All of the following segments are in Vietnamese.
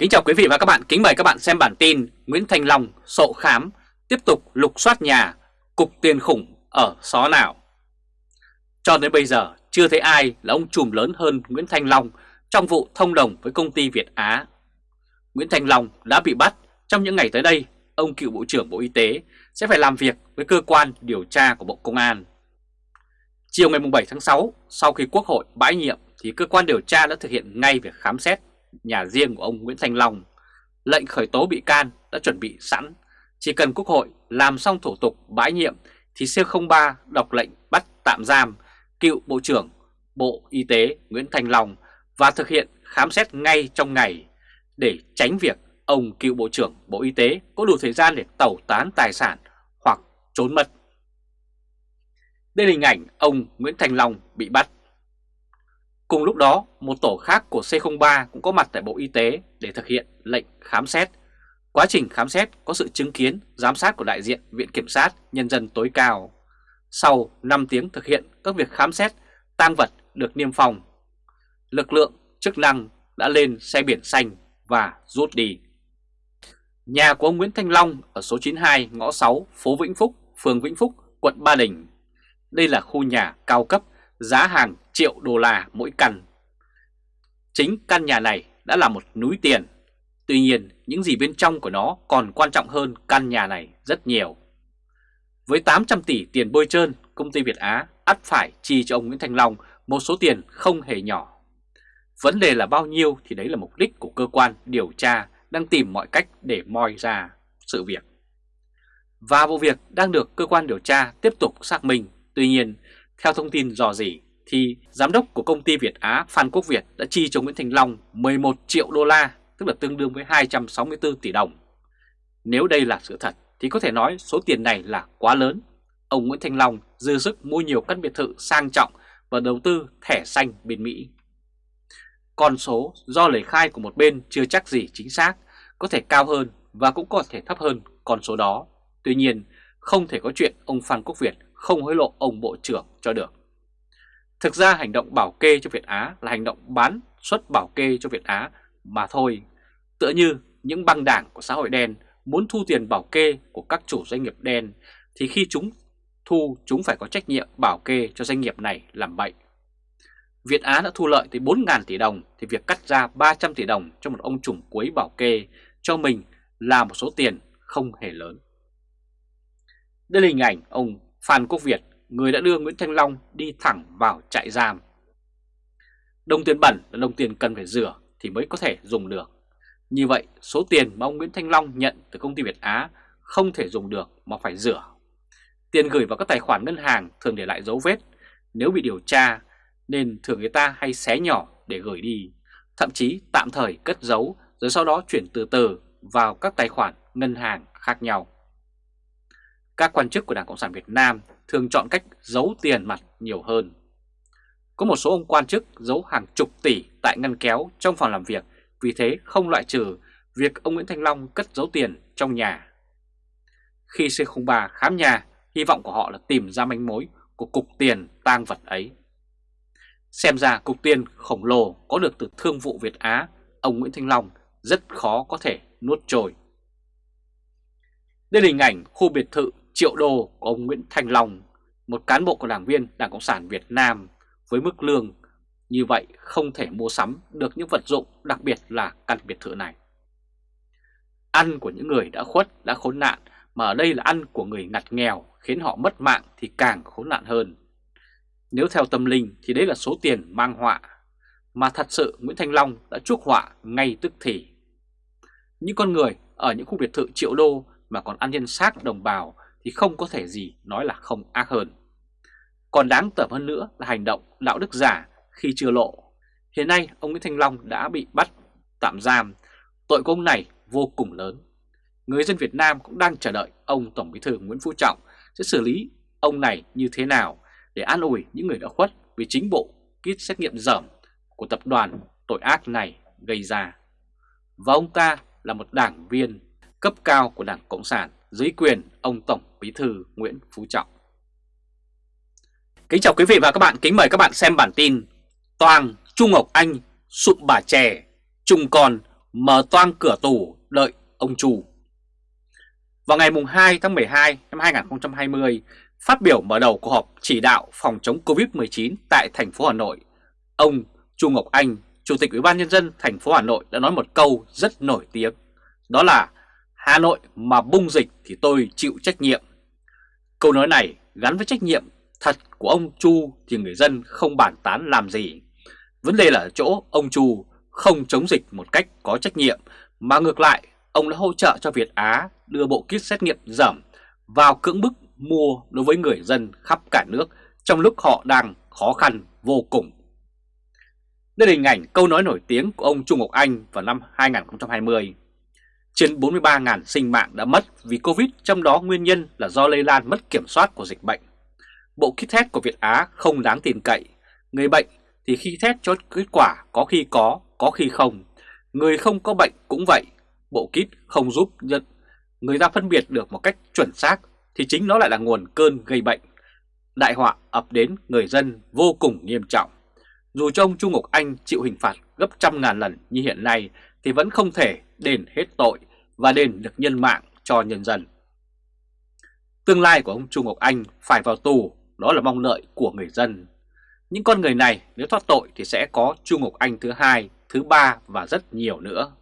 Kính chào quý vị và các bạn, kính mời các bạn xem bản tin Nguyễn Thành Long sộ khám tiếp tục lục soát nhà, cục tiền khủng ở xó nào. Cho đến bây giờ chưa thấy ai là ông trùm lớn hơn Nguyễn Thành Long trong vụ thông đồng với công ty Việt Á. Nguyễn Thành Long đã bị bắt trong những ngày tới đây, ông cựu Bộ trưởng Bộ Y tế sẽ phải làm việc với cơ quan điều tra của Bộ Công an. Chiều ngày 7 tháng 6, sau khi Quốc hội bãi nhiệm thì cơ quan điều tra đã thực hiện ngay việc khám xét nhà riêng của ông Nguyễn Thanh Long. Lệnh khởi tố bị can đã chuẩn bị sẵn, chỉ cần Quốc hội làm xong thủ tục bãi nhiệm thì C03 đọc lệnh bắt tạm giam cựu Bộ trưởng Bộ Y tế Nguyễn Thanh Long và thực hiện khám xét ngay trong ngày để tránh việc ông cựu Bộ trưởng Bộ Y tế có đủ thời gian để tẩu tán tài sản hoặc trốn mất. Đây là hình ảnh ông Nguyễn Thành Long bị bắt. Cùng lúc đó, một tổ khác của C03 cũng có mặt tại Bộ Y tế để thực hiện lệnh khám xét. Quá trình khám xét có sự chứng kiến, giám sát của đại diện Viện Kiểm sát Nhân dân tối cao. Sau 5 tiếng thực hiện các việc khám xét, tang vật được niêm phong. Lực lượng chức năng đã lên xe biển xanh và rút đi. Nhà của ông Nguyễn Thanh Long ở số 92 ngõ 6 phố Vĩnh Phúc, phường Vĩnh Phúc, quận Ba Đình. Đây là khu nhà cao cấp, giá hàng triệu đô la mỗi căn. Chính căn nhà này đã là một núi tiền. Tuy nhiên, những gì bên trong của nó còn quan trọng hơn căn nhà này rất nhiều. Với 800 tỷ tiền bôi trơn, công ty Việt Á ắt phải chi cho ông Nguyễn Thanh Long một số tiền không hề nhỏ. Vấn đề là bao nhiêu thì đấy là mục đích của cơ quan điều tra đang tìm mọi cách để moi ra sự việc. Và vụ việc đang được cơ quan điều tra tiếp tục xác minh. Tuy nhiên, theo thông tin dò dỉ thì giám đốc của công ty Việt Á Phan Quốc Việt đã chi cho Nguyễn Thành Long 11 triệu đô la, tức là tương đương với 264 tỷ đồng. Nếu đây là sự thật thì có thể nói số tiền này là quá lớn. Ông Nguyễn Thành Long dư sức mua nhiều căn biệt thự sang trọng và đầu tư thẻ xanh bên Mỹ. Con số do lời khai của một bên chưa chắc gì chính xác, có thể cao hơn và cũng có thể thấp hơn con số đó. Tuy nhiên, không thể có chuyện ông Phan Quốc Việt không hối lộ ông Bộ trưởng cho được. Thực ra hành động bảo kê cho Việt Á là hành động bán xuất bảo kê cho Việt Á mà thôi. Tựa như những băng đảng của xã hội đen muốn thu tiền bảo kê của các chủ doanh nghiệp đen, thì khi chúng thu, chúng phải có trách nhiệm bảo kê cho doanh nghiệp này làm bậy. Việt Á đã thu lợi tới 4.000 tỷ đồng, thì việc cắt ra 300 tỷ đồng cho một ông trùm cuối bảo kê cho mình là một số tiền không hề lớn. Đây là hình ảnh ông Phan Quốc Việt người đã đưa Nguyễn Thanh Long đi thẳng vào trại giam. Đồng tiền bẩn là đồng tiền cần phải rửa thì mới có thể dùng được. Như vậy, số tiền mà ông Nguyễn Thanh Long nhận từ công ty Việt Á không thể dùng được mà phải rửa. Tiền gửi vào các tài khoản ngân hàng thường để lại dấu vết. Nếu bị điều tra nên thường người ta hay xé nhỏ để gửi đi, thậm chí tạm thời cất giấu rồi sau đó chuyển từ từ vào các tài khoản ngân hàng khác nhau. Các quan chức của Đảng Cộng sản Việt Nam thường chọn cách giấu tiền mặt nhiều hơn. Có một số ông quan chức giấu hàng chục tỷ tại ngăn kéo trong phòng làm việc, vì thế không loại trừ việc ông Nguyễn Thanh Long cất giấu tiền trong nhà. Khi C03 khám nhà, hy vọng của họ là tìm ra manh mối của cục tiền tang vật ấy. Xem ra cục tiền khổng lồ có được từ thương vụ Việt Á, ông Nguyễn Thanh Long rất khó có thể nuốt trôi. Đây là hình ảnh khu biệt thự triệu đô của ông Nguyễn Thành Long, một cán bộ của đảng viên Đảng Cộng sản Việt Nam với mức lương như vậy không thể mua sắm được những vật dụng đặc biệt là căn biệt thự này. Ăn của những người đã khuất, đã khốn nạn mà ở đây là ăn của người ngặt nghèo khiến họ mất mạng thì càng khốn nạn hơn. Nếu theo tâm linh thì đấy là số tiền mang họa, mà thật sự Nguyễn Thanh Long đã chuốc họa ngay tức thì. Những con người ở những khu biệt thự triệu đô mà còn ăn nhân xác đồng bào thì không có thể gì nói là không ác hơn. Còn đáng tởm hơn nữa là hành động đạo đức giả khi chưa lộ. Hiện nay ông Nguyễn Thanh Long đã bị bắt, tạm giam. Tội của ông này vô cùng lớn. Người dân Việt Nam cũng đang chờ đợi ông Tổng Bí thư Nguyễn Phú Trọng sẽ xử lý ông này như thế nào để an ủi những người đã khuất vì chính bộ kit xét nghiệm dởm của tập đoàn tội ác này gây ra. Và ông ta là một đảng viên cấp cao của Đảng Cộng sản dưới quyền ông Tổng Bí thư Nguyễn Phú Trọng. Kính chào quý vị và các bạn, kính mời các bạn xem bản tin Toàn Trung Ngọc Anh sụp bà trẻ, trùng còn mở toang cửa tù đợi ông chủ Vào ngày 2 tháng 12 năm 2020, phát biểu mở đầu cuộc họp chỉ đạo phòng chống Covid-19 tại thành phố Hà Nội, ông Chu Ngọc Anh, Chủ tịch Ủy ban Nhân dân thành phố Hà Nội đã nói một câu rất nổi tiếng, đó là Hà Nội mà bung dịch thì tôi chịu trách nhiệm. Câu nói này gắn với trách nhiệm thật của ông Chu thì người dân không bàn tán làm gì. Vấn đề là ở chỗ ông Chu không chống dịch một cách có trách nhiệm, mà ngược lại, ông đã hỗ trợ cho Việt Á đưa bộ kit xét nghiệm giảm vào cưỡng bức mua đối với người dân khắp cả nước trong lúc họ đang khó khăn vô cùng. Đây là hình ảnh câu nói nổi tiếng của ông Trung Ngọc Anh vào năm 2020. Trên 43.000 sinh mạng đã mất vì Covid, trong đó nguyên nhân là do lây lan mất kiểm soát của dịch bệnh. Bộ kit test của Việt Á không đáng tin cậy. Người bệnh thì khi test cho kết quả có khi có, có khi không. Người không có bệnh cũng vậy. Bộ kit không giúp nhận người ta phân biệt được một cách chuẩn xác thì chính nó lại là nguồn cơn gây bệnh. Đại họa ập đến người dân vô cùng nghiêm trọng. Dù cho ông Trung Ngọc Anh chịu hình phạt gấp trăm ngàn lần như hiện nay thì vẫn không thể đền hết tội và đền được nhân mạng cho nhân dân. Tương lai của ông Trung Ngọc Anh phải vào tù, đó là mong lợi của người dân. Những con người này nếu thoát tội thì sẽ có Trung Ngọc Anh thứ hai, thứ ba và rất nhiều nữa.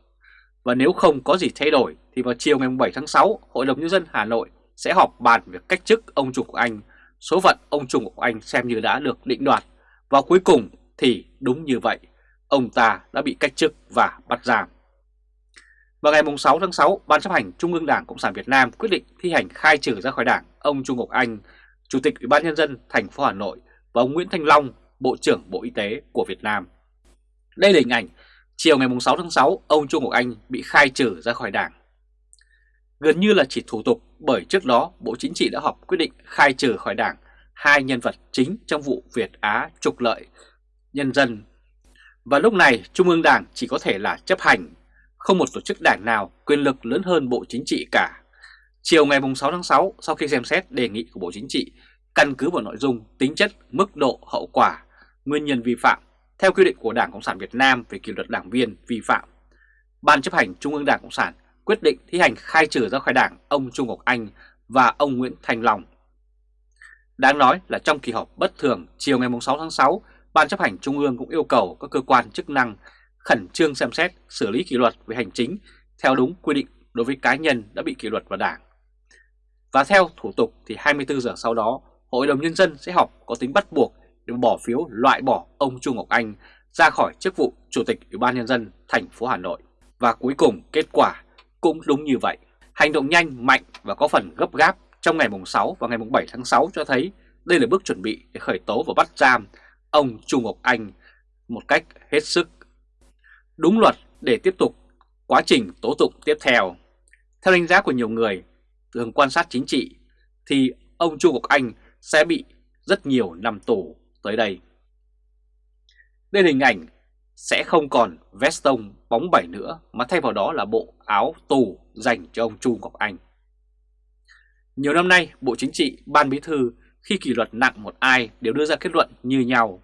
Và nếu không có gì thay đổi thì vào chiều ngày 7 tháng 6, Hội đồng Nhân dân Hà Nội sẽ họp bàn việc cách chức ông Trung Ngọc Anh. Số phận ông Trung Ngọc Anh xem như đã được định đoạt. Và cuối cùng thì đúng như vậy, ông ta đã bị cách chức và bắt giam. Vào ngày 6 tháng 6, Ban chấp hành Trung ương Đảng Cộng sản Việt Nam quyết định thi hành khai trừ ra khỏi Đảng ông Trung Ngọc Anh, Chủ tịch Ủy ban Nhân dân thành phố Hà Nội và ông Nguyễn Thanh Long, Bộ trưởng Bộ Y tế của Việt Nam. Đây là hình ảnh chiều ngày 6 tháng 6, ông Trung Ngọc Anh bị khai trừ ra khỏi Đảng. Gần như là chỉ thủ tục bởi trước đó Bộ Chính trị đã họp quyết định khai trừ khỏi Đảng hai nhân vật chính trong vụ Việt Á trục lợi nhân dân. Và lúc này Trung ương Đảng chỉ có thể là chấp hành, không một tổ chức đảng nào quyền lực lớn hơn Bộ Chính trị cả. Chiều ngày 6 tháng 6, sau khi xem xét đề nghị của Bộ Chính trị, căn cứ vào nội dung, tính chất, mức độ, hậu quả, nguyên nhân vi phạm, theo quy định của Đảng Cộng sản Việt Nam về kỷ luật đảng viên vi phạm, Ban chấp hành Trung ương Đảng Cộng sản quyết định thi hành khai trừ ra khỏi Đảng ông Trung Ngọc Anh và ông Nguyễn Thành Long. Đáng nói là trong kỳ họp bất thường chiều ngày 6 tháng 6, Ban chấp hành Trung ương cũng yêu cầu các cơ quan chức năng khẩn trương xem xét xử lý kỷ luật về hành chính theo đúng quy định đối với cá nhân đã bị kỷ luật vào Đảng. Và theo thủ tục thì 24 giờ sau đó, Hội đồng Nhân dân sẽ họp có tính bắt buộc để bỏ phiếu loại bỏ ông Trung Ngọc Anh ra khỏi chức vụ Chủ tịch Ủy ban Nhân dân thành phố Hà Nội. Và cuối cùng kết quả cũng đúng như vậy. Hành động nhanh, mạnh và có phần gấp gáp trong ngày mùng 6 và ngày mùng 7 tháng 6 cho thấy đây là bước chuẩn bị để khởi tố và bắt giam ông Trung Ngọc Anh một cách hết sức đúng luật để tiếp tục quá trình tố tụng tiếp theo. Theo đánh giá của nhiều người thường quan sát chính trị thì ông Trung Ngọc Anh sẽ bị rất nhiều năm tù tới đây. Đây là hình ảnh sẽ không còn veston bóng bẩy nữa mà thay vào đó là bộ áo tù dành cho ông Chu Ngọc Anh. Nhiều năm nay, Bộ Chính trị, Ban Bí thư khi kỷ luật nặng một ai đều đưa ra kết luận như nhau.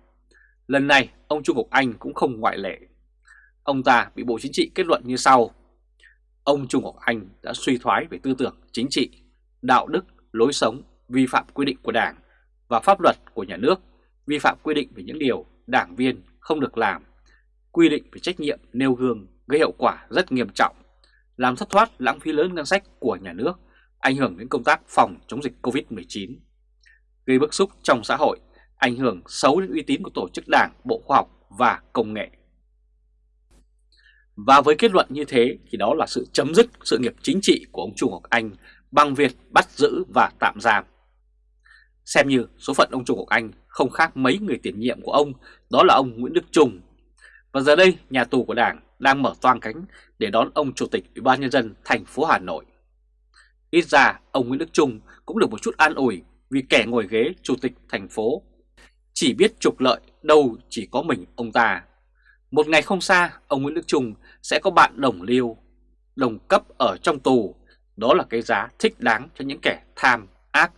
Lần này, ông Trung Ngọc Anh cũng không ngoại lệ. Ông ta bị Bộ Chính trị kết luận như sau. Ông Trung Ngọc Anh đã suy thoái về tư tưởng chính trị, đạo đức, lối sống, vi phạm quy định của Đảng và pháp luật của nhà nước, vi phạm quy định về những điều đảng viên không được làm, quy định về trách nhiệm nêu gương gây hậu quả rất nghiêm trọng, làm thất thoát lãng phí lớn ngân sách của nhà nước, ảnh hưởng đến công tác phòng chống dịch COVID-19, gây bức xúc trong xã hội, ảnh hưởng xấu đến uy tín của tổ chức đảng, bộ khoa học và công nghệ. Và với kết luận như thế thì đó là sự chấm dứt sự nghiệp chính trị của ông Trung Ngọc Anh bằng việc bắt giữ và tạm giam. Xem như số phận ông Trung Ngọc Anh không khác mấy người tiền nhiệm của ông, đó là ông Nguyễn Đức Trung. Và giờ đây, nhà tù của Đảng đang mở toang cánh để đón ông Chủ tịch Ủy ban Nhân dân thành phố Hà Nội. Ít ra, ông Nguyễn Đức Trung cũng được một chút an ủi vì kẻ ngồi ghế Chủ tịch thành phố. Chỉ biết trục lợi, đâu chỉ có mình ông ta. Một ngày không xa, ông Nguyễn Đức Trung sẽ có bạn đồng liêu, đồng cấp ở trong tù. Đó là cái giá thích đáng cho những kẻ tham, ác,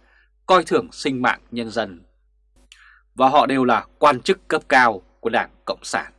coi thường sinh mạng nhân dân. Và họ đều là quan chức cấp cao của Đảng Cộng sản.